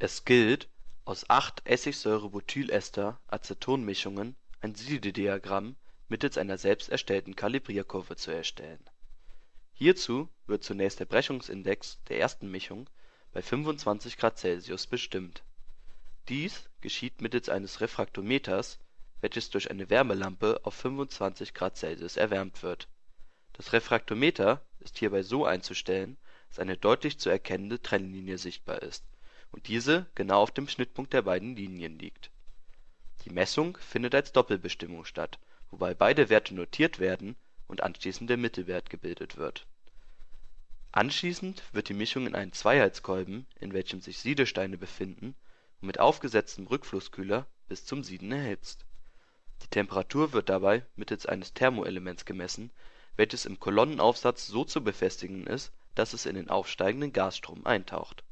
Es gilt, aus acht Essigsäure-Butylester-Aceton-Mischungen ein Siedediagramm mittels einer selbst erstellten Kalibrierkurve zu erstellen. Hierzu wird zunächst der Brechungsindex der ersten Mischung bei 25 °C bestimmt. Dies geschieht mittels eines Refraktometers, welches durch eine Wärmelampe auf 25 °C erwärmt wird. Das Refraktometer ist hierbei so einzustellen, dass eine deutlich zu erkennende Trennlinie sichtbar ist und diese genau auf dem Schnittpunkt der beiden Linien liegt. Die Messung findet als Doppelbestimmung statt, wobei beide Werte notiert werden und anschließend der Mittelwert gebildet wird. Anschließend wird die Mischung in einen Zweiheitskolben, in welchem sich Siedesteine befinden, und mit aufgesetztem Rückflusskühler bis zum Sieden erhitzt. Die Temperatur wird dabei mittels eines Thermoelements gemessen, welches im Kolonnenaufsatz so zu befestigen ist, dass es in den aufsteigenden Gasstrom eintaucht.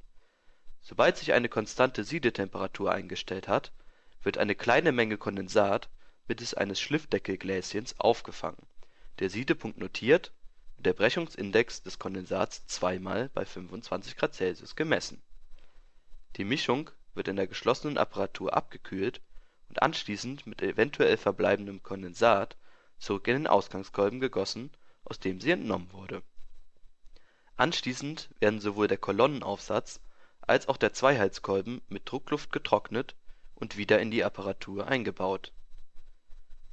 Sobald sich eine konstante Siedetemperatur eingestellt hat, wird eine kleine Menge Kondensat mittels eines Schliffdeckelgläschens aufgefangen, der Siedepunkt notiert und der Brechungsindex des Kondensats zweimal bei 25 °C gemessen. Die Mischung wird in der geschlossenen Apparatur abgekühlt und anschließend mit eventuell verbleibendem Kondensat zurück in den Ausgangskolben gegossen, aus dem sie entnommen wurde. Anschließend werden sowohl der Kolonnenaufsatz als auch der Zweiheitskolben mit Druckluft getrocknet und wieder in die Apparatur eingebaut.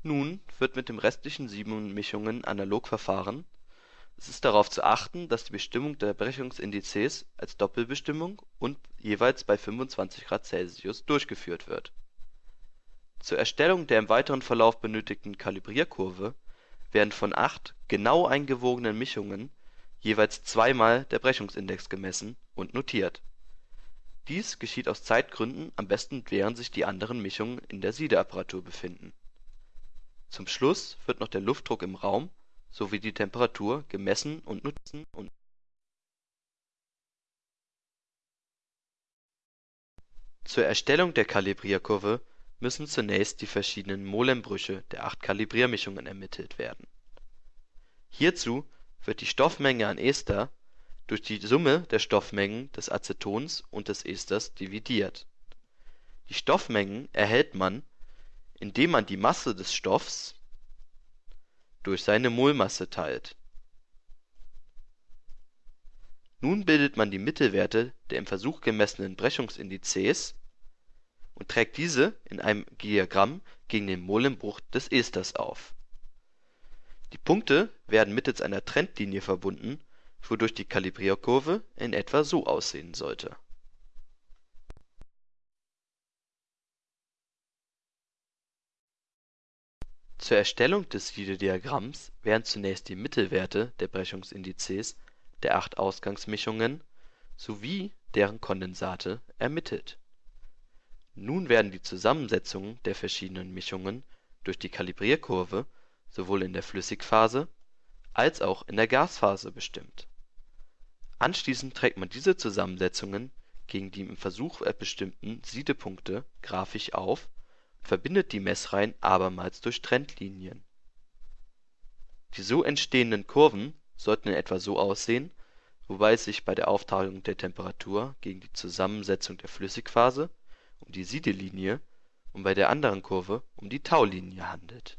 Nun wird mit den restlichen sieben Mischungen analog verfahren, es ist darauf zu achten, dass die Bestimmung der Brechungsindizes als Doppelbestimmung und jeweils bei 25 °C durchgeführt wird. Zur Erstellung der im weiteren Verlauf benötigten Kalibrierkurve werden von acht genau eingewogenen Mischungen jeweils zweimal der Brechungsindex gemessen und notiert. Dies geschieht aus Zeitgründen am besten während sich die anderen Mischungen in der Siedeapparatur befinden. Zum Schluss wird noch der Luftdruck im Raum sowie die Temperatur gemessen und notiert. Zur Erstellung der Kalibrierkurve müssen zunächst die verschiedenen Molembrüche der acht Kalibriermischungen ermittelt werden. Hierzu wird die Stoffmenge an Ester durch die Summe der Stoffmengen des Acetons und des Esters dividiert. Die Stoffmengen erhält man, indem man die Masse des Stoffs durch seine Molmasse teilt. Nun bildet man die Mittelwerte der im Versuch gemessenen Brechungsindizes und trägt diese in einem Diagramm gegen den Molembruch des Esters auf. Die Punkte werden mittels einer Trendlinie verbunden, wodurch die Kalibrierkurve in etwa so aussehen sollte Zur Erstellung des Siedediagramms werden zunächst die Mittelwerte der Brechungsindizes der acht Ausgangsmischungen sowie deren Kondensate ermittelt. Nun werden die Zusammensetzungen der verschiedenen Mischungen durch die Kalibrierkurve sowohl in der Flüssigphase als auch in der Gasphase bestimmt. Anschließend trägt man diese Zusammensetzungen gegen die im Versuch bestimmten Siedepunkte graphisch auf verbindet die Messreihen abermals durch Trendlinien. Die so entstehenden Kurven sollten in etwa so aussehen, wobei es sich bei der Aufteilung der Temperatur gegen die Zusammensetzung der Flüssigphase um die Siedelinie und bei der anderen Kurve um die Taulinie handelt